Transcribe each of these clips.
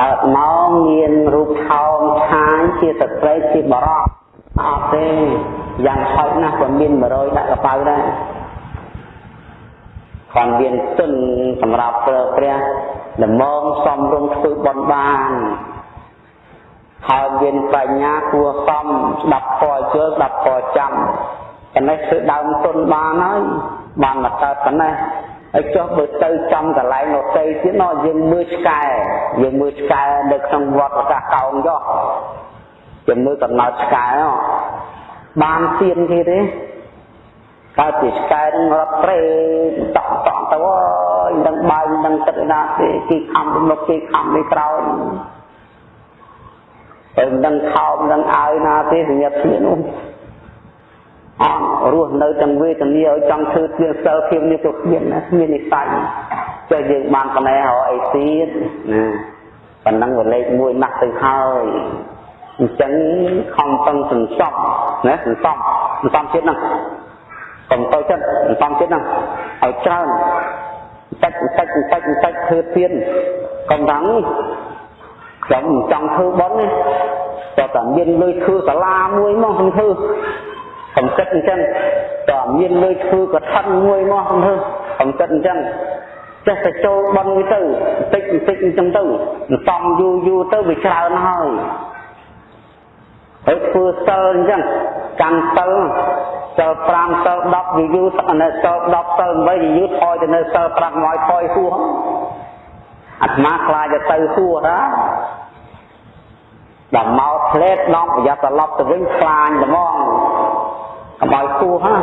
កើតមកមានរូបថោងឆាយជាស្ត្រីជាបរោះអត់ទេយ៉ាងហោចណាស់ក៏មាន100ដាក់កប៉ៅដែរគាត់មានទុនសម្រាប់ប្រើព្រះល្មងសំរុំធ្វើបន់បានហើយមានបញ្ញាគួរសមស្ដាប់ខយជើស្ដាប់ខចាំប៉ុណ្ណេះធ្វើដើមទុនបានហើយបានមកកើតប៉ុណ្ណេះ ហើយចុះបើទៅចំកន្លែងនោះទៅទៀតណោះយើងមើលឆ្កែយើងមើលឆ្កែនៅក្នុងវត្តប្រកាសកោងចុះយើងមើលកំណត់ឆ្កែបានទៀនគេទេកើតជាឆ្កែនឹងរត់ព្រៃតក់តក់ទៅអើយដឹងបាយដឹងទឹកណាទេគេខំមុខគេខំនេះក្រោយតែដឹងខោមដឹងអាយណាទេសញ្ញាធៀននោះ អត់រស់នៅទាំងវេទនាឲ្យចង់ធ្វើជាសិលភាពនេះទៅគ្មានណាគ្មាននិស័យចុះយើងបានប៉ុណ្ណេះរកអីទៀតណាប៉ុណ្ណឹងវាលេខ1ណាស់ទៅហើយអញ្ចឹងខំតឹងសន្សំណាសន្សំសន្សំទៀតហ្នឹងកុំទៅចិត្តសន្សំទៀតហ្នឹងឲ្យច្រើនតិចតិចតិចតិចធ្វើទៀតកុំថាខ្ញុំចង់ធ្វើបុណ្យនេះតែតែមានលុយធ្វើសាលាមួយមកខ្ញុំធ្វើ កំគិតអញ្ចឹងតែមានលុយធ្វើកឋិនមួយមកខ្ញុំធ្វើកំគិតអញ្ចឹងចេះតែចូលបុណ្យទៅតិចតិចអញ្ចឹងទៅសំយូរយូរទៅវាច្រើនហើយហើយធ្វើសិលអញ្ចឹងកាន់សិលសិល5សិល10យូរយូរនៅសិល10សិល8យូរយូរថយទៅនៅសិល5មកថយហួសអាត្មាខ្លាចទៅហួសណាដល់មកផ្លេតដល់ប្រយ័ត្នត្រឡប់ទៅវិញខ្លាញត្មងកុំ ឲ្យហួសណា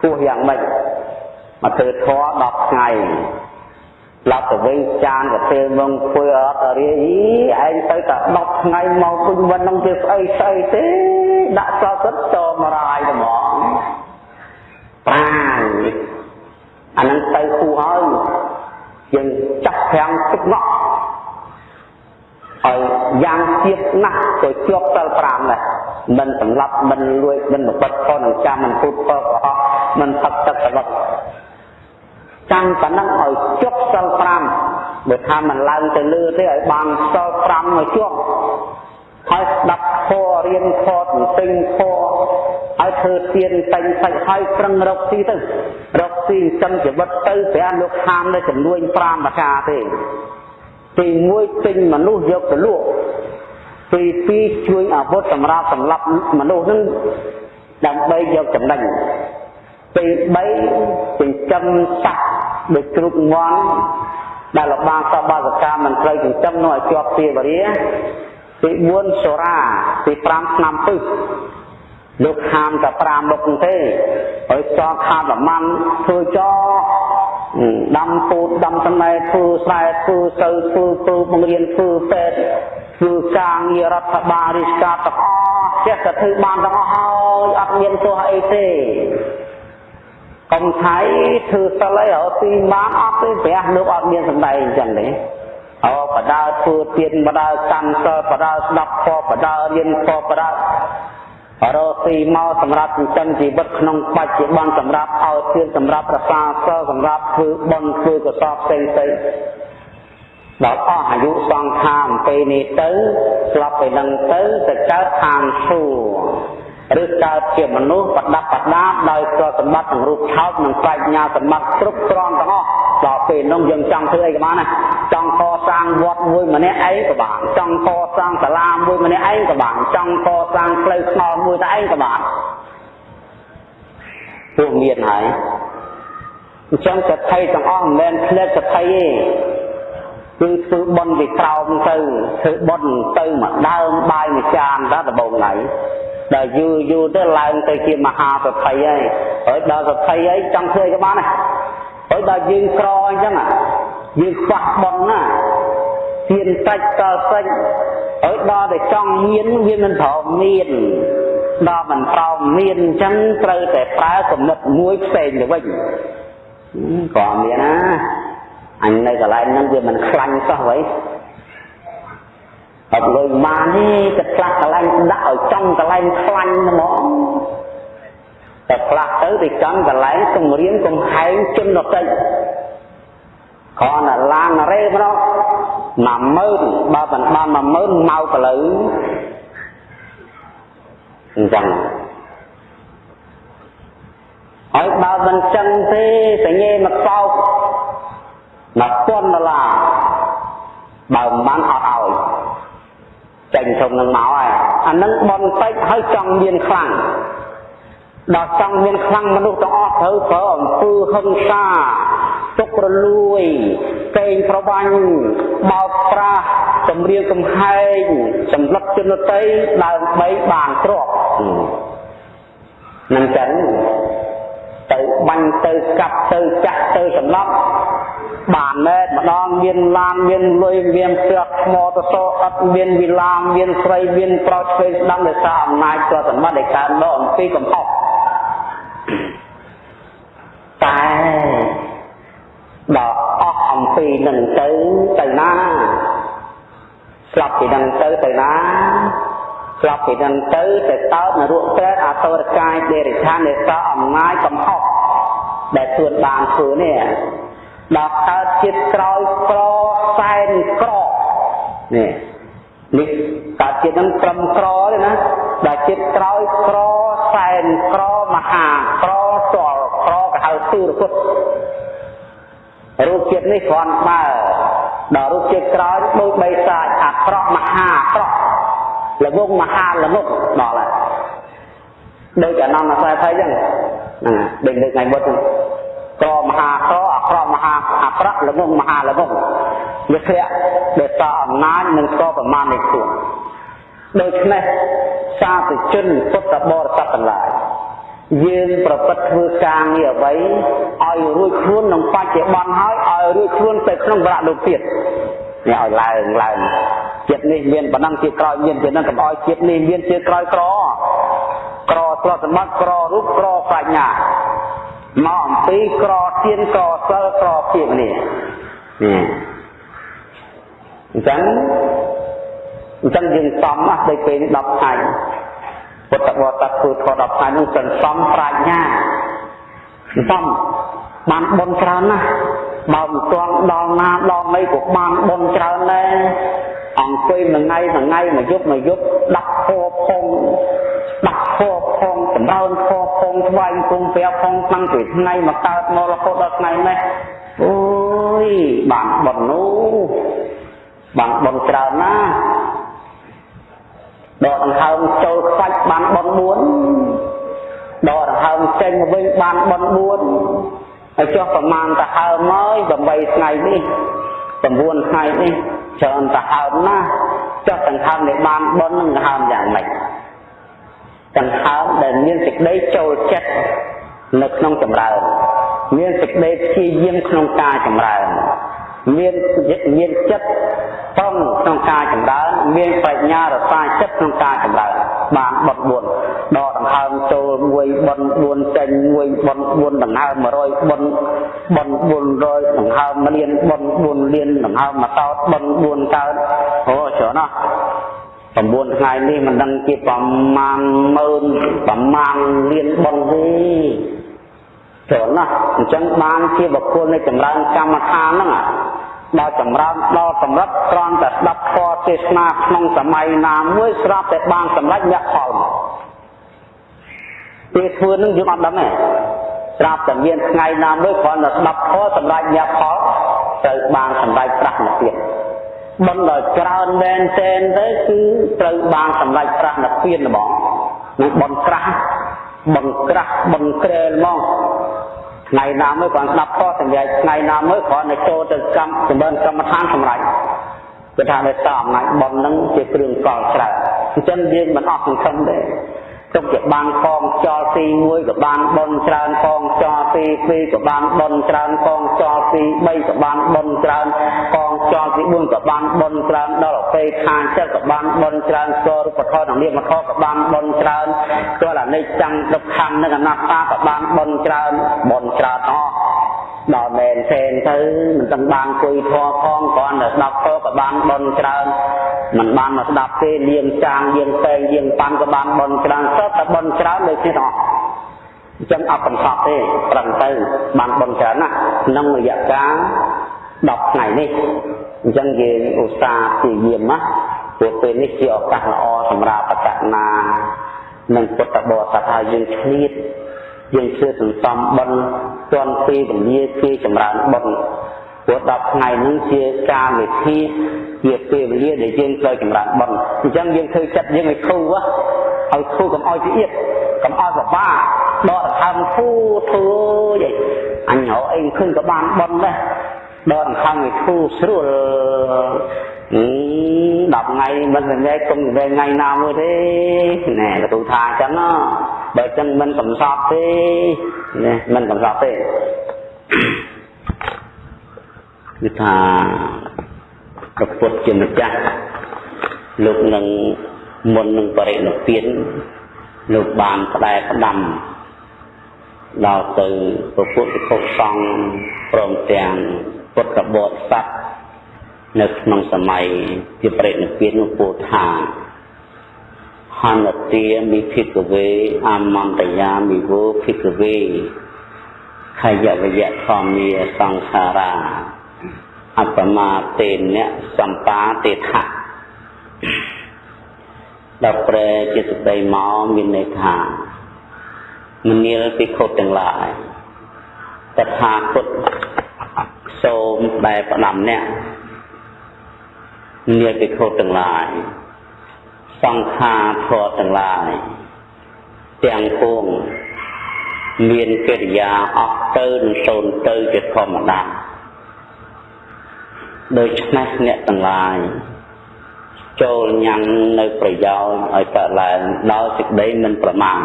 ហួសយ៉ាងម៉េចមកធ្វើធေါ်10ថ្ងៃឡាប់ទៅវិញចានកាទេមងធ្វើអត់រាយឯងទៅតែ10ថ្ងៃមកវិញមិននឹងវាស្អីស្អីទេដាក់សល់ទឹកតមរាយត្មងប្រាញអានឹងទៅគូហើយយើងចាក់ប្រាំងទឹកងក់ឲ្យយ៉ាងទៀតណាស់ទៅជាប់សិល5ដែរ មិនសម្លាប់មិនលួចមិនបិទខនឹងចាំមិនពុតពកកុហកមិនផឹកទឹកសវឹកចាំប៉ុណ្ណឹងឲ្យជាប់សិល5បើថាមិនឡើងទៅលើទេឲ្យបានសិល5មកជាប់ហើយស្ដាប់ធម៌រៀនធម៌ទន្ទិញធម៌ហើយធ្វើទៀនតែងសាច់ហើយប្រឹងរកស៊ីទៅរកស៊ីចិនជីវិតទៅព្រះលោកខាមនៅចំនួន5ប្រការទេទី1ទិញមនុស្សយកទៅលក់ ទី2ជួយអាវុធសម្រាប់សម្លាប់មនុស្សនឹងដើម្បីយកចំណេញទី3ចិញ្ចឹមសត្វដូចជ្រូកមាន់ដែលលបាសបាសកម្មមិនត្រូវចិញ្ចឹមនោះឲ្យជាប់ពីវរាទី4សូរាទី5ឆ្នាំពឹសលោកខាមតែ5មុខទេហើយចោខាមប្រមាណធ្វើចោ ដាំពូតដាំតំណែធ្វើស្រែធ្វើទៅធ្វើធ្វើបង្រៀនធ្វើពេទ្យធ្វើការងាររដ្ឋបាលរាជការទាំងអស់ចេះតែធ្វើបានទាំងអស់ហើយអត់មានទោះអីទេកុំថៃធ្វើសិលអីរកទីបានអត់ទេព្រះលោកអត់មានសម្ដែងអញ្ចឹងទេអូបដើធ្វើទៀនបដើកាន់សិលបដើស្ដាប់ខបដើរៀនខបដើ រកស៊ីមកសម្រាប់ចិញ្ចឹមជីវិតក្នុងបច្ចុប្បន្នសម្រាប់ឲ្យទានសម្រាប់ប្រសាសិលសម្រាប់ធ្វើបុណ្យធ្វើកុសលផ្សេងផ្សេងដល់អស់អាយុសង្ខារពេលនេះទៅស្លាប់ទៅនឹងទៅទៅកើតឋានសួគ៌ឬកើតជាមនុស្សប្រដាប់ប្រដាដោយទ្រព្យសម្បត្តិទាំងរូបថោកនិងបញ្ញាសម្បត្តិគ្រប់គ្រាន់ទាំងអស់ ដល់ពេលនោះយើងចង់ធ្វើអីក៏បានដែរចង់កសាងវត្តមួយម្នាក់ឯងក៏បានចង់កសាងសាលាមួយម្នាក់ឯងក៏បានចង់កសាងផ្លូវថ្នល់មួយតែឯងក៏បានពួកមានហើយអញ្ចឹងសទ្ធិទាំងអស់មិនមែនផ្លែសទ្ធិទេគឺធ្វើបន់ពីក្រោមទៅធ្វើបន់ទៅមកដើមបាយមួយចានដល់ដំបងថ្ងៃដល់យូរយូរទៅឡើងទៅជាមហាសទ្ធិហើយហើយដល់សទ្ធិហើយចង់ធ្វើក៏បានដែរ ហើយដល់យើងក្រអញ្ចឹងយើងខ្វះប៉ុនណាទៀនសាច់តសាច់ហើយដល់តែចង់មានវាមិនប្រមានដល់មិនប្រមានអញ្ចឹងត្រូវតែប្រើគំនិតមួយផ្សេងទៅវិញក៏មានណាអញនៅកន្លែងហ្នឹងវាមិនខ្លាញ់សោះវិញអត់លុយបានទេតែខ្លះកន្លែងដាក់ឲ្យចំកន្លែងខ្លាញ់ហ្មង តែខ្លះទៅទៅចំកន្លែងគម្រាមកំហែងជនដទៃគ្រាន់តែឡានរេម្ដង10000បើមិនបាន10000មកកលូវអញ្ចឹងហើយបើមិនចឹងទេសញ្ញេមកសោក1000ដុល្លារបើមិនបានអត់ឲ្យចេញក្នុងនឹងមកហើយអានឹងបនតិចហើយចង់មានខ្លាំង ដល់ចង់មានខ្លាំងមនុស្សទាំងអស់ត្រូវប្រើអំពើហិង្សាទុករលួយកេងប្រវាញ់បោកប្រាស់ចម្រៀងកំហែងសម្លឹកជនតីដើម្បីបានទ្រព្យនឹងចឹងទៅបាញ់ទៅកាប់ទៅចាក់ទៅសម្លាប់បានមែនម្ដងមានឡានមានលុយមានផ្ទះថ្មទៅសអត់មានវិឡាមមានស្រីមានប្រុសឆ្វេងស្ដាំដោយសារអំណាចក៏សម្បត្តិដែលកើតមកអំពីកំហុស តែដល់អស់អំពីនឹងទៅទៅណាស្លាប់ពីនឹងទៅទៅណាស្លាប់ពីនឹងទៅទៅតើបនរកប្រែតអតរកាយដេរិឆាននៃសអំណាចកំហុសដែលខ្លួនបានធ្វើនេះដល់កើតជាតិក្រោយក្រសែនក្រនេះនេះកើតជាតិនឹងត្រឹមក្រទេណាដល់ជាតិក្រោយក្រសែនក្រមហាក្រតលក្រក៏ហៅ ទូរពុទ្ធរូបជាតិនេះគ្រាន់បើដល់រូបជាតិក្រោយដូចបីសាចអាក្រក់មហាអាក្រក់ល្ងងមហាល្ងងដល់ហើយដូចអនន្តអាស្រ័យភ័យចឹងហ្នឹងដូចលើកថ្ងៃមុតក្រមហាក្រអាក្រក់មហាអាក្រក់ល្ងងមហាល្ងងវាធ្លាក់ដែលតអំណាចនិងស្គាល់ប្រមាណនៃខ្លួនដូច្នេះសាធុជនពុទ្ធបរិស័ទទាំងឡាយ យើងប្រព្រឹត្តធ្វើការងារអ្វីឲ្យរួចខ្លួនក្នុងបច្ចុប្បន្នហើយឲ្យរួចខ្លួនទៅក្នុងវរៈលោកទៀតនេះឲ្យឡើងឡើងចិត្តនេះមានប៉ុណ្ណឹងជាក្រោយមានជានឹងកុំឲ្យចិត្តនេះមានជាក្រោយក្រក្រទ្រព្យសម្បត្តិក្ររូបក្រប្រាជ្ញាមកអំពីក្រទៀនក្រសិលក្រភាពនេះនេះអញ្ចឹងអញ្ចឹងយើងសំណាស់ដូចពេលនេះ10ថ្ងៃ ពុទ្ធបរិស័ទធ្វើធម៌10ថ្ងៃនោះសន្សំប្រាជ្ញាសន្សំបានបុណ្យច្រើនណាស់បើមិនទាន់ដល់ណាដល់ណីក៏បានបុណ្យច្រើនដែរអង្គុយមួយថ្ងៃមួយថ្ងៃមួយយប់មួយយប់ដាក់ធម៌ផងដាក់ធម៌ផងចម្រើនធម៌ផងថ្វាយគុំព្រះផងតាំងពីថ្ងៃមកកើតមករហូតដល់ថ្ងៃនេះអូយបានបុណ្យនោះបានបុណ្យច្រើនណាស់ ដកដង្ហើមចូលខ្វាច់បានបន4ដកដង្ហើមចេញមកវិញបានបន4ហើយចុះប្រមាណទៅហើមហើយ8ថ្ងៃនេះ9ថ្ងៃនេះច្រើនទៅហើមណាស់ចុះដង្ហើមដែលបានបននឹងដង្ហើមយ៉ាងម៉េចដង្ហើមដែលមានសេចក្តីចូលចិត្តនៅក្នុងចម្រើនមានសេចក្តីព្យាយាមក្នុងការចម្រើនមានមានចិត្ត ប្រុងក្នុងការចម្រើនមានប្រាជ្ញារសាចិត្តក្នុងការចម្រើនបានបត់4ដកដង្ហើមចូលមួយបន់4ចេញមួយបន់4ដង្ហើម100បន់បន់400ដង្ហើមលានបន់4លានដង្ហើមមកតោតបន់4កើតអូច្រើនណាស់9ថ្ងៃនេះមិនដឹងជាប្រមាណម៉ឺនប្រមាណលានបន់ទេច្រើនណាស់អញ្ចឹងបានជាបុគ្គលនៃចម្រើនកម្មដ្ឋានហ្នឹង ដល់ចម្រើនដល់កម្រិតត្រង់តែស្ដាប់ធម៌ទេសនាក្នុងសម័យណាមួយស្រាប់តែបានសម្រេចមគ្គផលមកពេលធ្វើនឹងយើងអត់ដឹងទេស្រាប់តែមានថ្ងៃណាមួយគ្រាន់តែស្ដាប់ធម៌សម្រេចមគ្គផលត្រូវបានសម្រេចប្រាស់និព្វានមិនដល់ច្រើនមែនតែនទៅគឺត្រូវបានសម្រេចប្រាស់និព្វានហ្មងនឹងបនក្រាស់បនក្រាស់បនក្រែលហ្មង ថ្ងៃណាមួយគាត់ស្ដាប់ខសម្រាប់ថ្ងៃណាមួយគ្រាន់តែចូលទៅកម្មចម្រើនកម្មដ្ឋានសម្រាប់គឺថាដោយសារអំណាចប៉ុននឹងជាគ្រឿងកល់ច្រើនអញ្ចឹងយើងមិនអស់សង្ឃឹមទេ ទុកជាបានកងចលទី1ក៏បានបនច្រើនកងចលទី2ក៏បានបនច្រើនកងចលទី3ក៏បានបនច្រើនកងចលទី4ក៏បានបនច្រើនដល់ពេលខាងចិត្តក៏បានបនច្រើនស្គាល់រូបធម៌និងនាមធម៌ក៏បានបនច្រើនស្គាល់អនិច្ចំទុក្ខំនិងអនត្តាក៏បានបនច្រើនបនច្រើនអស់ ដល់មែនទេទៅមិនទាំងបានគួយធေါ်ផងគ្រាន់តែស្ដាប់ធေါ်ក៏បានបនច្រើនមិនបានមកស្ដាប់ទេលៀងចាងលៀងតែងលៀងប៉ាន់ក៏បានបនច្រើនសុទ្ធតែបនច្រើនដូចគ្នាទាំងអស់អញ្ចឹងអត់កំសត់ទេប្រឹងទៅបានបនច្រើនណាស់ក្នុងរយៈកាល10ថ្ងៃនេះអញ្ចឹងយើងឧស្សាហ៍ព្យាយាមណាព្រោះពេលនេះជាឱកាសល្អសម្រាប់បកណានិងពុទ្ធបរិស័ទហើយយើងឆ្លៀត យើងជឿសន្សំបន់ទាន់ពេលវេលាគេចម្រើនបន់ព្រោះ10ថ្ងៃនេះជាការវិធីជាពេលវេលាដែលយើងត្រូវចម្រើនបន់អញ្ចឹងយើងធ្វើចិត្តយើងឲ្យធូរឲ្យធូរកុំឲ្យជាទៀតកុំឲ្យបបាដកដង្ហើមធូរធូរយីអញរកអីឃើញក៏បានបន់ដែរដកដង្ហើមឲ្យធូរស្រួលអឺ10ថ្ងៃមិនមែនគុំវែងថ្ងៃណាមួយទេណែកទូថាអញ្ចឹង បើអញ្ចឹងមិនកំសត់ទេណែមិនកំសត់ទេគឺថាប្រពុតជាម្ចាស់លោកនឹងមុននឹងបរិនិព្វានលោកបានផ្ដែផ្ដាំដល់ទៅពពុទ្ធពុទ្ធសង្ឃព្រមទាំងពុទ្ធបរិស័ទនៅក្នុងសម័យជាបរិនិព្វាននោះពោលថា ហនទាមិភិកវេអមន្តយាមិវោភិកវេខយវយៈធម្មាសង្ខារាអបមាតេនៈសម្បាទេថៈដល់ប្រែជាសតិមកមានន័យថាមនាលពិខុទាំងឡាយតថាគតសូមដែលផ្ដាំអ្នកមនាលពិខុទាំងឡាយ សង្ខារធម៌ទាំងឡាយទាំងពួងមានកិរិយាអស់ទៅនិងសូន្យទៅជាធម្មតាដូច្នេះអ្នកទាំងឡាយចូលញ៉ាំងនៅប្រយោជន៍ឲ្យកើតឡើងដោយសេចក្តីមិនប្រមាទ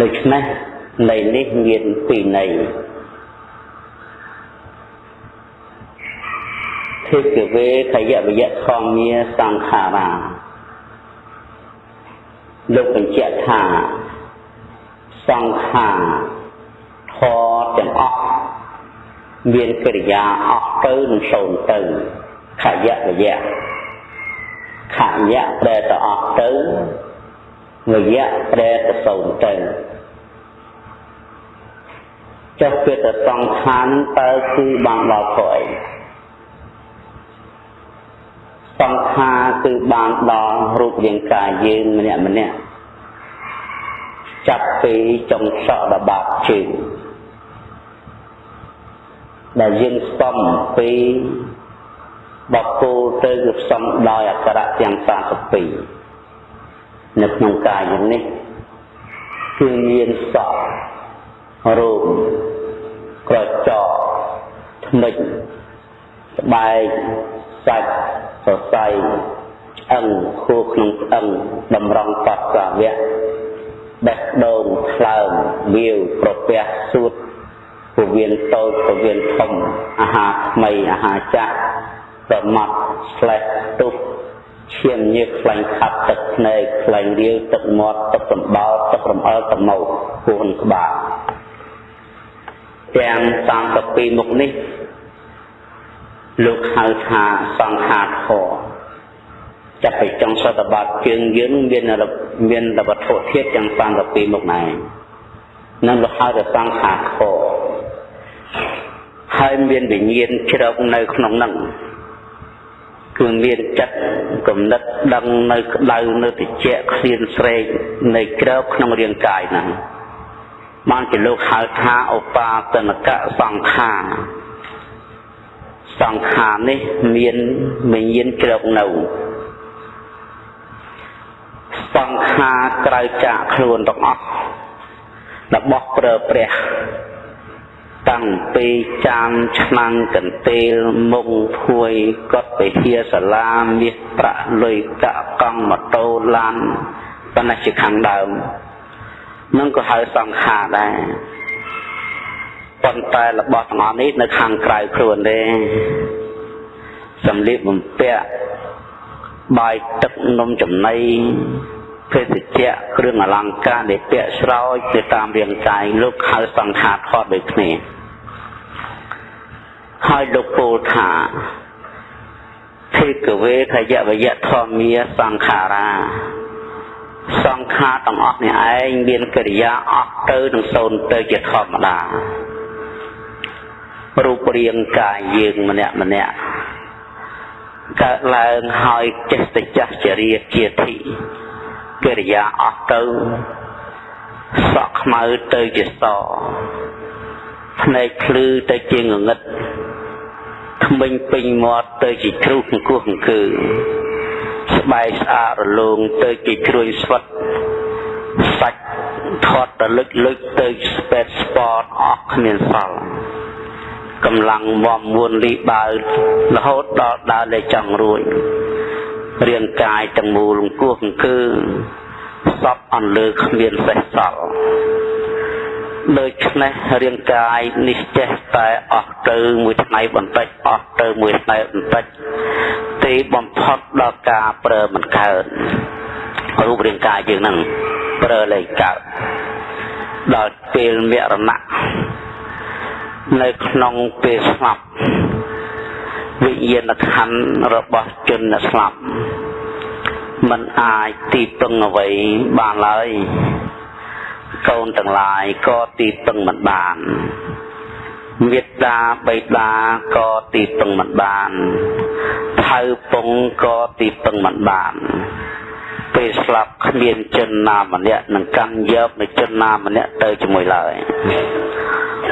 ដូច្នេះនៃនេះមានពីរន័យ ភិក្ខវេខយវយៈធម្មាសង្ខារាលោកបញ្ជាក់ថាសង្ខារធរទាំងអស់មានកិរិយាអស់ទៅនិងសូន្យទៅខយៈវយៈខយៈប្រែទៅអស់ទៅវយៈប្រែទៅសូន្យទៅចុះពេលទៅសង្ខារតើគឺបានដល់ព្រោះអី សង្ខារគឺបានដល់រូបរាងកាយយើងម្នាក់ម្នាក់ចាប់ពីចុងសក់ដល់បាតជើងដែលយើងស្ទំពីបកគោលទៅគឺផ្សំដោយអក្សរៈទាំង32នៅក្នុងកាយយ៉ាងនេះគឺមានសក់រូបក្រចកថ្មិចស្បែកសាច់ សរសៃឆ្អឹងខួរក្នុងឆ្អឹងតម្រង់បត់សាវៈបេះដូងថ្លើមវាវប្រពះសួតពវៀនតូចពវៀនធំអាហារថ្មីអាហារចាស់ប្រមាត់ស្លេះទុះឈាមញើសខ្លាញ់ខាត់ទឹកភ្នែកខ្លាញ់រាវទឹកមាត់ទឹកសម្បល់ទឹករំអិលត្នោតពោះក្បាលទាំង32មុខនេះ លោកហៅថាសង្ខារធរចាប់ពីចុងសតបត្តិជើងយើងមានមានវត្ថុធាតុទាំង32មុខដែរនឹងលោកហៅថាសង្ខារធរហើយមានវិញ្ញាណជ្រកនៅក្នុងនឹងគឺមានចិត្តគំនិតដឹងនៅក្តៅនៅតិចឃ្លានស្រេកនៃក្របក្នុងរាងកាយហ្នឹងបានជាលោកហៅថាឧបាទនកៈសង្ខារ សង្ខារនេះមានវិញ្ញាណជ្រកនៅសង្ខារក្រៅចាកខ្លួនទាំងអស់របស់ប្រើព្រះតាំងពីចានឆ្នាំងកន្ទេលមុងភួយកត់ពហិសាលាមាសប្រាក់លុយកកកង់ម៉ូតូឡានប៉ុន្តែជាខាងដើមនឹងក៏ហៅសង្ខារដែរ ប៉ុន្តែរបស់ទាំងអស់នេះនៅខាងក្រៅខ្លួនទេសម្លៀកបំពាក់បាយទឹកនំចំណីភេសជ្ជៈគ្រឿងអលង្ការដែលពាក់ស្រោចទៅតាមរាងកាយលោកហៅសង្ខារថតដូចគ្នាហើយលោកពោលថាភេកវេខយវយៈធម្មាសង្ខារាសង្ខារទាំងអស់នេះឯងមានកិរិយាអស់ទៅនឹងសូន្យទៅជាធម្មតា រូបរាងកាយយើងម្នាក់ម្នាក់កើតឡើងហើយចេះតែចាស់ចរិយាជាធិកិរិយាអស់ទៅសក់ខ្មៅទៅជាសភ្នែកភ្លឺទៅជាងងឹតថ្មិញពេញមាត់ទៅជាជ្រុះអង្គោះអង្គើស្បែកស្អាតរលោងទៅជាជ្រួយស្វិតសាច់ធាត់រលឹកលឹកទៅស្ពែតស្ពតអស់គ្មានសល់ កម្លាំងវំមួនលីបើរហូតដល់ដើរលេចចង់រួចរាងកាយទាំងមូលអង្គោះអង្គើសពអន្លើគ្មានសេះសល់ដូច្នេះរាងកាយនេះចេះតែអស់ទៅមួយថ្ងៃបន្តិចអស់ទៅមួយថ្ងៃបន្តិចទីបំផុតដល់ការប្រើមិនកើតរូបរាងកាយយើងនឹងប្រើលែងកើតដល់ពេលមរណៈ នៅក្នុងពេលស្លាប់វិញ្ញាណខណ្ឌរបស់ជនដែលស្លាប់มันអាចទីពឹងអ្វីបានឡើយកូនទាំងឡាយក៏ទីពឹងមិនបានមេត្តាបៃតាក៏ទីពឹងមិនបានថៅពងក៏ទីពឹងមិនបានពេលស្លាប់គ្មានជនណាម្នាក់នឹងកាន់យកនៅជនណាម្នាក់ទៅជាមួយឡើយ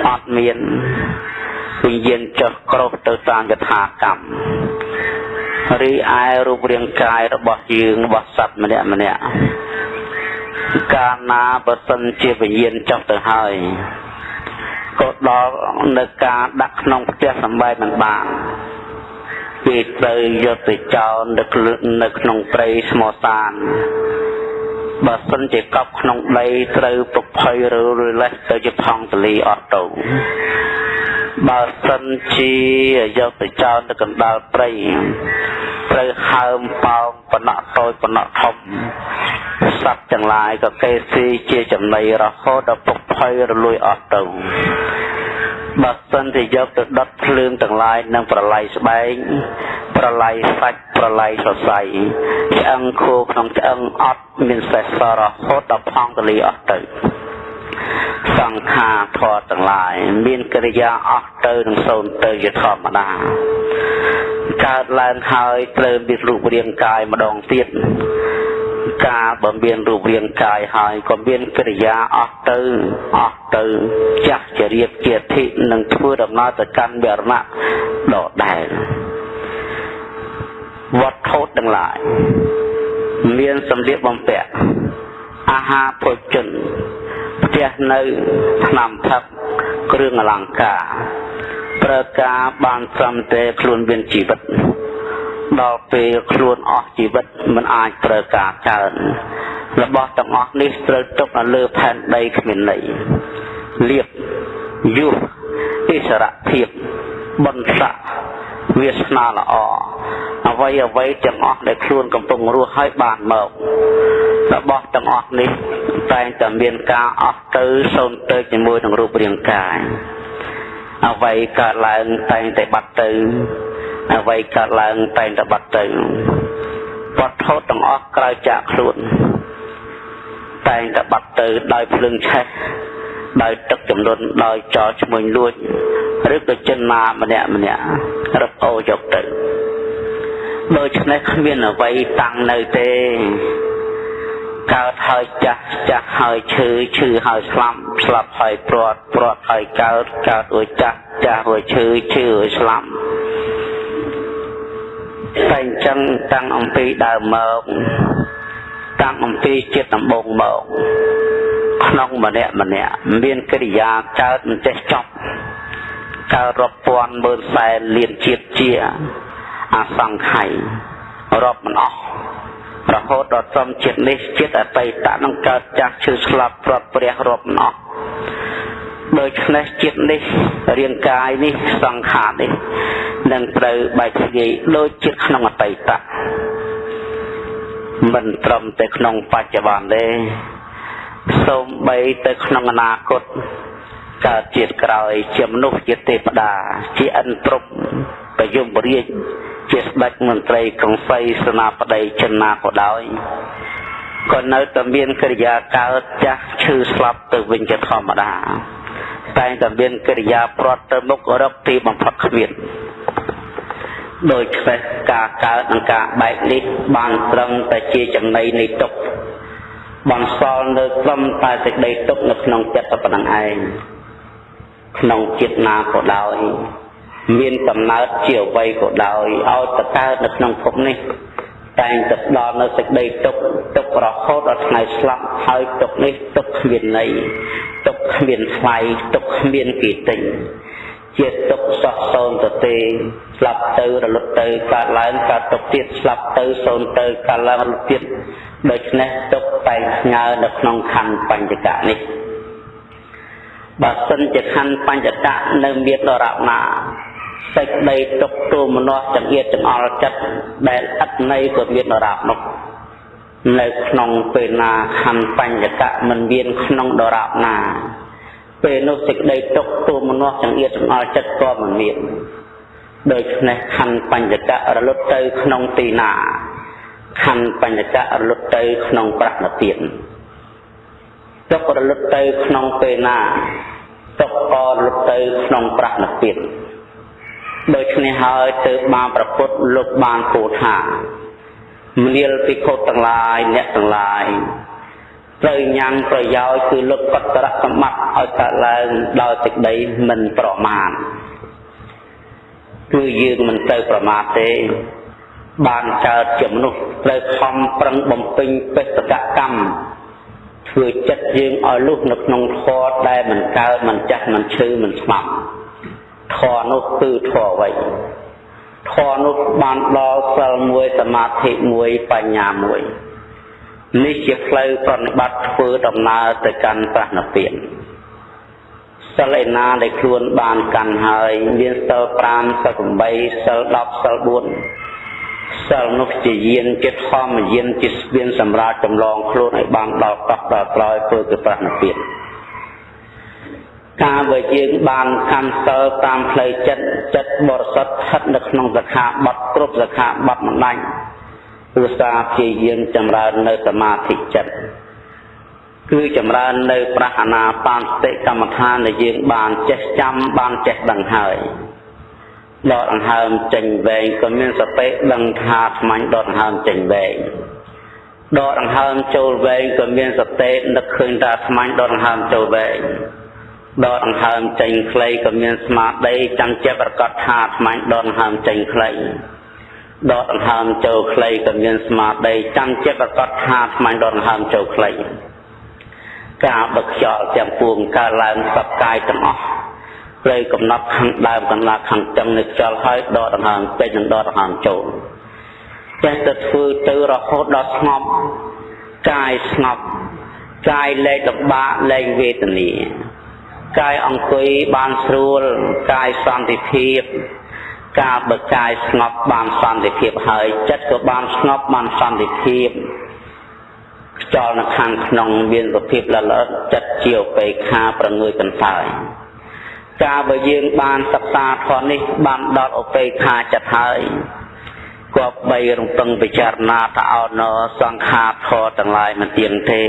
អត់មានវិញ្ញាណចុះក្រោះទៅតាមយថាកម្មរីឯរូបរាងកាយរបស់យើងរបស់សត្វម្នាក់ម្នាក់កាលណាបើសិនជាវិញ្ញាណចុះទៅហើយក៏ដល់នៅការដាក់ក្នុងផ្ទះសម្បែងមិនបានពេលត្រូវយកទៅចោលនៅនៅក្នុងព្រៃស្មោសាន បើសិនជាកប់ក្នុងដីត្រូវប្រភ័យឬរលេះទៅជាផង់ទលីអត់ទៅបើសិនជាយកទៅចោលនៅកណ្ដាលព្រៃត្រូវហើមប៉ោងបណ្ណតូចបណ្ណធំសត្វទាំងឡាយក៏គេស៊ីជាចំណីរហូតដល់ពុកភ័យរលួយអស់ទៅ បើសិនជាយកទៅដុតភ្លើងទាំងឡាយនឹងប្រឡ័យស្បែកប្រឡ័យសាច់ប្រឡ័យសរសៃឆ្អឹងខួរក្នុងឆ្អឹងអត់មានសេះសររហូតដល់ផង់ទលីអស់ទៅសង្ខារធម៌ទាំងឡាយមានកិរិយាអស់ទៅនឹងសូន្យទៅជាធម្មតាកើតឡើងហើយត្រូវមានរូបរាងកាយម្ដងទៀត ការបើមានរូបរាងកាយហើយក៏មានកិរិយាអស់ទៅអស់ទៅចាស់ជារៀបជាធិនឹងធ្វើដំណើរទៅកាន់វរណៈដដែលវត្ថុទាំងឡាយមានសម្លៀកបំពាក់អាហារភោជនផ្ទះនៅថ្នាំផឹកគ្រឿងអលង្ការ ប្រើការបានត្រឹមតែខ្លួនមានជីវិត ដល់ពេលខ្លួនអស់ជីវិតមិនអាចប្រើការកើនរបស់ទាំងអស់នេះត្រូវទុកនៅលើផែនដីគ្មានន័យលៀបយុះអិសរភាពបន្ស័កវាសនាល្អអ្វីអ្វីទាំងអស់ដែលខ្លួនកំពុងរស់ហើយបានមករបស់ទាំងអស់នេះតែងតែមានការអស់ទៅសូន្យទៅជាមួយនឹងរូបរាងកាយអ្វីកើតឡើងតែងតែបាត់ទៅ អ្វីកើតឡើងតែងតែបាត់ទៅវត្ថុទាំងអស់ក្រៅចាកខ្លួនតែងតែបាត់ទៅដោយភ្លើងឆេះដោយទឹកចំនួនដោយចោលឈ្មោះលួចឬក៏ចិនណាម្នាក់ម្នាក់រឹបអូយកទៅដូច្នេះគ្មានអ្វីតាំងនៅទេកើតហើយចាស់ចាស់ហើយឈឺឈឺហើយស្លាប់ស្លាប់ហើយព្រាត់ព្រាត់ហើយកើតកើតរួចចាស់ចាស់រួចឈឺឈឺរួចស្លាប់ តែអញ្ចឹងតាំងអំពីដើមមកតាំងអំពីចិត្តដំបងមកក្នុងម្នាក់ម្នាក់មានកិរិយាកើតមិនចេះចប់កើតរាប់ពាន់ម៉ឺនសែនលានជាតិជាអសង្ខ័យរាប់មិនអស់រហូតដល់សំចិត្តនេះចិត្តអតីតនឹងកើតចាស់ឈឺស្លាប់ព្រាត់ព្រះរាប់មិនអស់ ដូច្នេះចិត្តនេះរាងកាយនេះសង្ខារនេះនឹងត្រូវបែកធ្លាយដូចចិត្តក្នុងអតីតមិនត្រឹមតែក្នុងបច្ចុប្បន្នទេសូម្បីទៅក្នុងអនាគតកើតជាតិក្រោយជាមនុស្សជាទេវតាជាអិនព្រំប្រយមរាជជាស្ដេចមន្ត្រីក្រុងសីសេនាបតីចិនណាក៏ដោយក៏នៅតែមានកិរិយាកើតចាស់ឈឺស្លាប់ទៅវិញជាធម្មតា តែងតែមានកិរិយាប្រត់ទៅមុខរកទីបំផុតគ្មានដោយខ្វេះការកើតនិងការបែកនេះបានត្រឹមតែជាចំណីនៃទុក្ខបន្សល់នៅត្រឹមតែសេចក្តីទុក្ខនៅក្នុងចិត្តប៉ុណ្ណឹងឯងក្នុងចិត្តណាក៏ដោយមានកំណើតជាអ្វីក៏ដោយឲ្យទៅកើតនៅក្នុងភពនេះ តែងតែដល់នៅសេចក្តីទុក្ខទុក្ខរហូតដល់ថ្ងៃស្លាប់ហើយទុក្ខនេះទុក្ខគ្មានន័យទុក្ខគ្មានថ្លៃទុក្ខគ្មានគេទិញជាទុក្ខសោះសូន្យទៅទេស្លាប់ទៅរលត់ទៅកើតឡើងកើតទុក្ខទៀតស្លាប់ទៅសូន្យទៅកើតឡើងរលត់ទៀតដូច្នេះទុក្ខតែងស្ងើនៅក្នុងខណ្ឌបញ្ចកៈនេះបើសិនជាខណ្ឌបញ្ចកៈនៅមានដរាបណា សេចក្តីទុកទូមនោះចង្អៀតចង្អល់ចិត្តដែលអត្តន័យក៏មានដរាបនោះនៅក្នុងពេលណាខណ្ឌបញ្ញកៈមិនមានក្នុងដរាបណាពេលនោះសេចក្តីទុកទូមនោះចង្អៀតចង្អល់ចិត្តក៏មិនមានដូច្នេះខណ្ឌបញ្ញកៈរលត់ទៅក្នុងទីណាខណ្ឌបញ្ញកៈរលត់ទៅក្នុងប្រណទានទុករលត់ទៅក្នុងពេលណាទុកក៏រលត់ទៅក្នុងប្រណទាន ដូច្នេះហើយទើបបានប្រពុតលោកបានពោលថាមនាលភិក្ខុទាំងឡាយអ្នកទាំងឡាយត្រូវញ៉ាំងប្រយោជន៍គឺលុបកតរសម្បត្តិឲ្យកើតឡើងដោយសេចក្តីមិនប្រមាទគឺយើងមិនទៅប្រមាទទេ បានកើតជាមនុស្សត្រូវខំប្រឹងបំពេញបេសកកម្មធ្វើចិត្តយើងឲ្យលុះនៅក្នុងធម៌ដែលមិនកើតមិនចាស់មិនឈឺមិនស្មាប់ ធម៌នោះគឺធម៌អ្វីធម៌នោះបានដល់សិលមួយសមាធិមួយបញ្ញាមួយនេះជាផ្លូវប្រតិបត្តិធ្វើដំណើរទៅកាន់ប្រណិពានសិលឯណាដែលខ្លួនបានកាន់ហើយមានសិល5សិល8សិល10សិល4សិលនោះជាយានជាធម្មយានជាស្ពានសម្រាប់ចម្លងខ្លួនឲ្យបានដល់កោះដល់ក្រោយធ្វើទៅប្រណិពាន ការបើយើងបានកម្មសិលតាមផ្លូវចិត្តចិត្តបរិសុទ្ធស្ថិតនៅក្នុងសខាបត់គ្រប់សខាបត់មិនដាច់ឧស្សាហ៍ព្យាយាមចម្រើននៅសមាធិចិត្តគឺចម្រើននៅប្រហាណាបានសតិកម្មដ្ឋានដែលយើងបានចេះចាំបានចេះដឹងហើយដកដង្ហើមចេញវែងក៏មានសតិដឹងថាថ្មាញ់ដកដង្ហើមចេញវែងដកដង្ហើមចូលវែងក៏មានសតិនឹកឃើញថាថ្មាញ់ដកដង្ហើមចូលវែង ដកដង្ហើមចេញខ្លីក៏មានស្មារតីចាំចិត្តប្រកាសថាថ្មាញ់ដកដង្ហើមចេញខ្លីដកដង្ហើមចូលខ្លីក៏មានស្មារតីចាំចិត្តប្រកាសថាថ្មាញ់ដកដង្ហើមចូលខ្លីការបឹកខ្យល់ទាំងពួងកើតឡើងសពកាយទាំងអស់ព្រៃកំណត់ខាងដើមកន្លះខាងចឹងនៃខ្យល់ហើយដកដង្ហើមពេញនិងដកដង្ហើមចូលចេះតែធ្វើទៅរហូតដល់ស្ងប់កាយស្ងប់កាយលែងលំបាកលែងវេទនា កាយអង្គុយបានស្រួលកាយសន្តិភាពការបើកាយស្ងប់បានសន្តិភាពហើយចិត្តក៏បានស្ងប់បានសន្តិភាពខ្យល់នៅខាងក្នុងមានសភាពលលត់ចិត្តជាឧបេក្ខាប្រងើយកន្សោយការបើយើងបានសិក្សាធម៌នេះបានដល់ឧបេក្ខាចិត្តហើយគប្បីរំពឹងពិចារណាតអោណសង្ខារធម៌ទាំងឡាយមិនទៀងទេ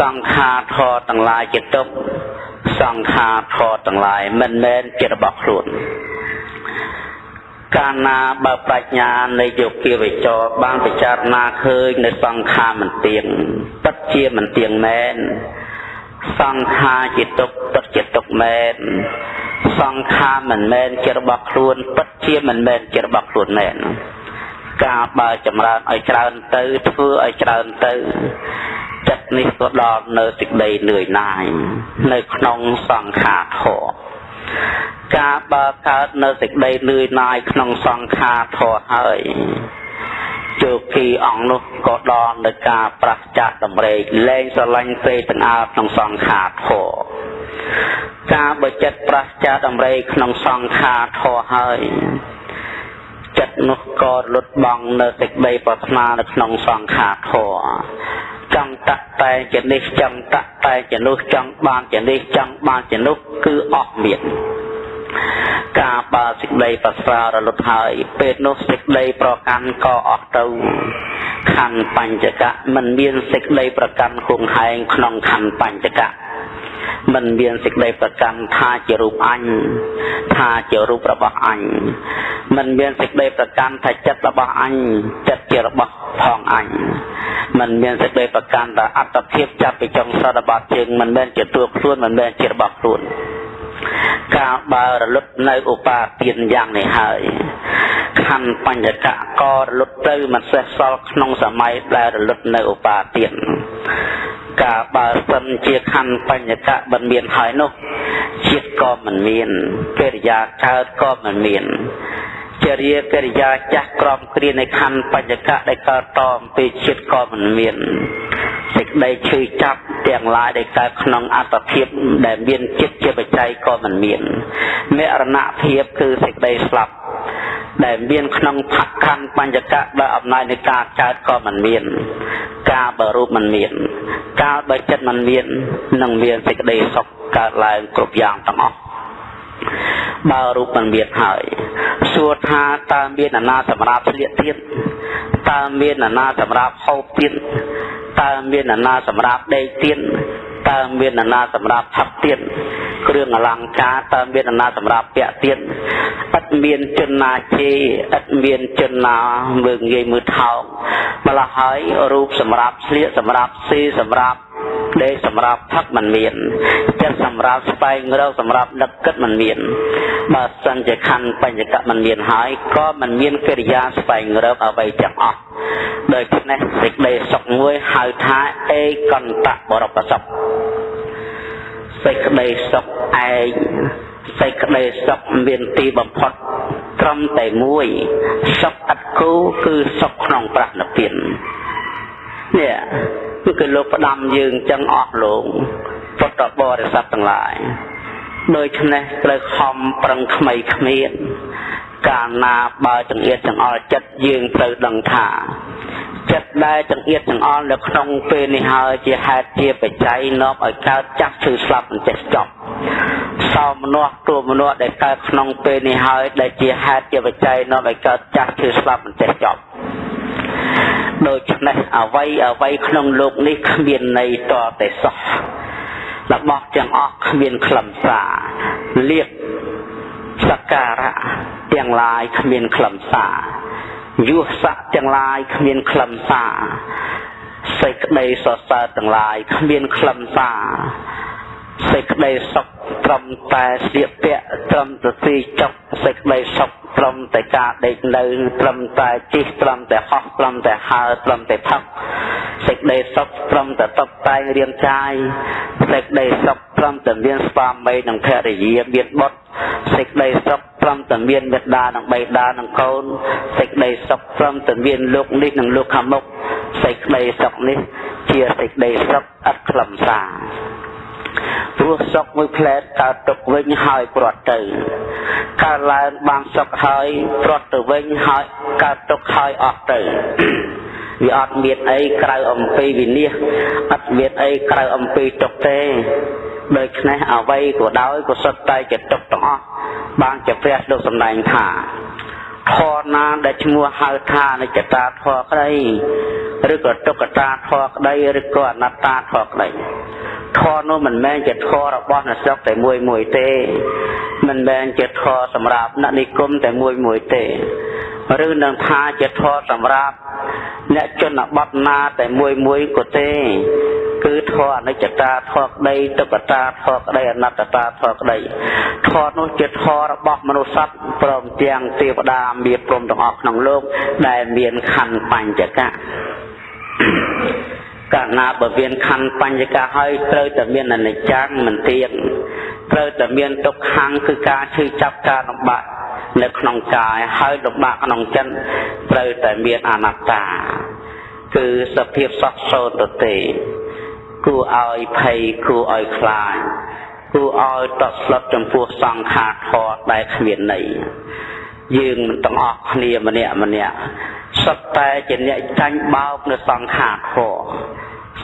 សង្ខារធម៌ទាំងឡាយជាទុក្ខ សង្ខារធម៌ទាំងឡាយមិនមែនជារបស់ខ្លួនកាលណាបើប្រាជ្ញានៃយោគាវិចរបានពិចារណាឃើញនៅសង្ខារមិនទៀងពិតជាមិនទៀងមែនសង្ខារជាទុកពិតជាទុកមែនសង្ខារមិនមែនជារបស់ខ្លួនពិតជាមិនមែនជារបស់ខ្លួនមែនការបើចម្រើនឲ្យច្រើនទៅធ្វើឲ្យច្រើនទៅ ចិត្តនេះក៏ដល់នៅសេចក្តីនឿយណាយនៅក្នុងសង្ខារធម៌ការបើកើតនៅសេចក្តីនឿយណាយក្នុងសង្ខារធម៌ហើយជោគីអង្គនោះក៏ដល់នៅការប្រះចាកតម្រេកលែងស្រឡាញ់ទេទាំងអើក្នុងសង្ខារធម៌ការបើចិត្តប្រះចាកតម្រេកក្នុងសង្ខារធម៌ហើយចិត្តនោះក៏លុតបង់នៅសេចក្តីប្រាថ្នានៅក្នុងសង្ខារធម៌ ចង់តាក់តែជានេះចង់តាក់តែជានោះចង់បានជានេះចង់បានជានោះគឺអស់មានការបើសេចក្តីប្រសើររលត់ហើយពេលនោះសេចក្តីប្រកាន់ក៏អស់ទៅខណ្ឌបញ្ចកៈមិនមានសេចក្តីប្រកាន់ហួងហែងក្នុងខណ្ឌបញ្ចកៈ មិនមានសេចក្តីប្រកាន់ថាជារូបអញថាជារូបរបស់អញមិនមានសេចក្តីប្រកាន់ថាចិត្តរបស់អញចិត្តជារបស់ផងអញមិនមានសេចក្តីប្រកាន់ថាអត្តភាពចាប់ពីចុងសតបត់ជើងមិនមែនជាតួខ្លួនមិនមែនជារបស់ខ្លួន កាលបើរលត់នៅឧបាទានយ៉ាងនេះហើយខណ្ឌបញ្ញកៈក៏រលត់ទៅមិនសេះសល់ក្នុងសម័យដែលរលត់នៅឧបាទានកាលបើសិនជាខណ្ឌបញ្ញកៈមិនមានហើយនោះជាតិក៏មិនមានកិរិយាកើតក៏មិនមានចរិយាកិរិយាចាស់ក្រមគ្រានៃខណ្ឌបញ្ញកៈដែលកើតតអំពីជាតិក៏មិនមានសេចក្តីឈឺចាប់ ទាំងឡាយដែលកើតក្នុងអត្តភាពដែលមានចិត្តជាបច្ច័យក៏មិនមានមរណភាពគឺសេចក្តីស្លាប់ដែលមានក្នុងផខណ្ឌបញ្ញកៈដោយអំណាចនៃការកើតក៏មិនមាន ការបើរូបមិនមាន កាលបើចិត្តមិនមាននឹងមានសេចក្តីសុខកើតឡើងគ្រប់យ៉ាងទាំងអស់បើរូបមិនមានហើយសួរថាតើមានអាណាសម្រាប់ស្លៀកទៀតតើមានអាណាសម្រាប់ហូបទៀត តើមានអាណាសម្រាប់ដេកទៀតតើមានអាណាសម្រាប់ផឹកទៀតគ្រឿងអលង្ការតើមានអាណាសម្រាប់ពាក់ទៀតឥតមានជនណាជេឥតមានជនណាមើងងាយមើលថោកម្ល៉េះហើយរូបសម្រាប់ស្លៀកសម្រាប់ស៊ីសម្រាប់ដេកសម្រាប់ផឹកមិនមានចិត្តសម្រាប់ស្វែងរកសម្រាប់ដឹកគិតមិនមានបើសិនជាខណ្ឌបញ្ញកៈមិនមានហើយក៏មិនមានកិរិយាស្វែងរកអ្វីទាំងអស់ ដូច្នេះសេចក្តីសុខមួយហៅថាអេកន្តៈបរពសុខសេចក្តីសុខឯងសេចក្តីសុខមានទីបំផុតត្រឹមតែមួយសុខឥតគូគឺសុខក្នុងប្រាណពាននេះគឺគឺលោកផ្ដាំយើងចឹងអស់លោកពុទ្ធបរិស័ទទាំងឡាយដូច្នេះត្រូវខំប្រឹងក្មៃគ្មាន កាលណាបើចង្អៀតចង្អល់ចិត្តយើងត្រូវដឹងថាចិត្តដែលចង្អៀតចង្អល់នៅក្នុងពេលនេះហើយជាហេតុជាបច្ច័យនាំឲ្យកើតចាស់ឈឺស្លាប់មិនចេះចប់សោមនស្សទួមនស្សដែលកើតក្នុងពេលនេះហើយដែលជាហេតុជាបច្ច័យនាំឲ្យកើតចាស់ឈឺស្លាប់មិនចេះចប់ដូច្នេះអវ័យអវ័យក្នុងលោកនេះគ្មានន័យតតែសោះរបស់ទាំងអស់គ្មានខ្លឹមសារលៀប សក្ការៈទាំងឡាយគ្មានខ្លឹមសារយុស័កទាំងឡាយគ្មានខ្លឹមសារសេចក្តីសរសើរទាំងឡាយគ្មានខ្លឹមសារសេចក្តីសុខត្រឹមតែស្លៀកពាក់ត្រឹមតែទីចុកសេចក្តីសុខត្រឹមតែការដេកនៅត្រឹមតែជិះត្រឹមតែហោះត្រឹមតែហើរត្រឹមតែផឹកសេចក្តីសុខត្រឹមតែតបតែងរាងកាយសេចក្តីសុខ ត្រឹមតែមានស្វាមីនិងភរិយាមានបុត្រសេចក្តីសុខត្រឹមតែមានមេត្តានិងបៃតានិងកូនសេចក្តីសុខត្រឹមតែមានលោកនេះនិងលោកខាងមុខសេចក្តីសុខនេះ ជាសេចក្តីសុខឥតខ្លឹមសារព្រោះសុខមួយផ្លែតកើតទុកវិញហើយព្រាត់ទៅកើតឡើងបានសុខហើយព្រាត់ទៅវិញហើយកើតទុកហើយអស់ទៅវាអត់មានអីក្រៅអំពីវិនិច្ឆ័យអត់មានអីក្រៅអំពីទុកទេ ដូច្នេះអ្វីក៏ដោយក៏សុទ្ធតែជាទុកទាំងអស់បានជាព្រះលោកសម្ដែងថាធរណាដែលឈ្មោះហៅថានិច្ចតាធរក្តីឬក៏ទុក្ខតាធរក្តីឬក៏អនត្តាធរក្តី ធរនោះមិនមែនជាធររបស់អ្នកស្រុកតែមួយមួយទេ មិនមែនជាធរសម្រាប់អ្នកនិគមតែមួយមួយទេឬនឹងថាជាធរសម្រាប់អ្នកជនបទណាតែមួយមួយក៏ទេ គឺធរអនិច្ចតាធរក្តីទុក្ខតាធរក្តីអនត្តតាធរក្តីធរនោះជាធររបស់មនុស្សសត្វព្រមទាំងទេវតាមានព្រមទាំងអស់ក្នុងលោកដែលមានខណ្ឌបញ្ចកៈ កាលណាបើមានខណ្ឌបញ្ញកៈហើយត្រូវតែមានអនិច្ចំមិនទៀងត្រូវតែមានទុក្ខំគឺការឈឺចាប់ការលំបាកនៅក្នុងកាយហើយលំបាកក្នុងចិត្តត្រូវតែមានអនត្តា គឺសភាពសោះសោតទៅទេគួរឲ្យភ័យគួរឲ្យខ្លាចគួរឲ្យតក់ស្លុតចំពោះសង្ខារធម៌ដែលគ្មានន័យយើងទាំងអស់គ្នាម្នាក់ម្នាក់ សុទ្ធតែជាអ្នកចាញ់បោកនៅសង្ខារធម៌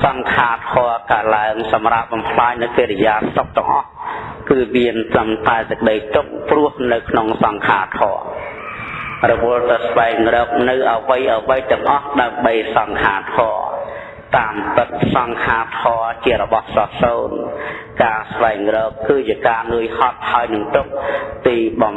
សង្ខារធម៌កាឡើងសម្រាប់បំផ្លាញនៅកិរិយាសុខទាំងអស់គឺមានត្រឹមតែសេចក្តីទុកព្រោះនៅក្នុងសង្ខារធម៌រវល់ទៅស្វែងរកនៅអវ័យអវ័យទាំងអស់ដើម្បីសង្ខារធម៌តាមពិតសង្ខារធរជារបស់សោះសូនការស្វែងរកគឺជាការនឿយហត់ហើយនឹងទុកទីបំ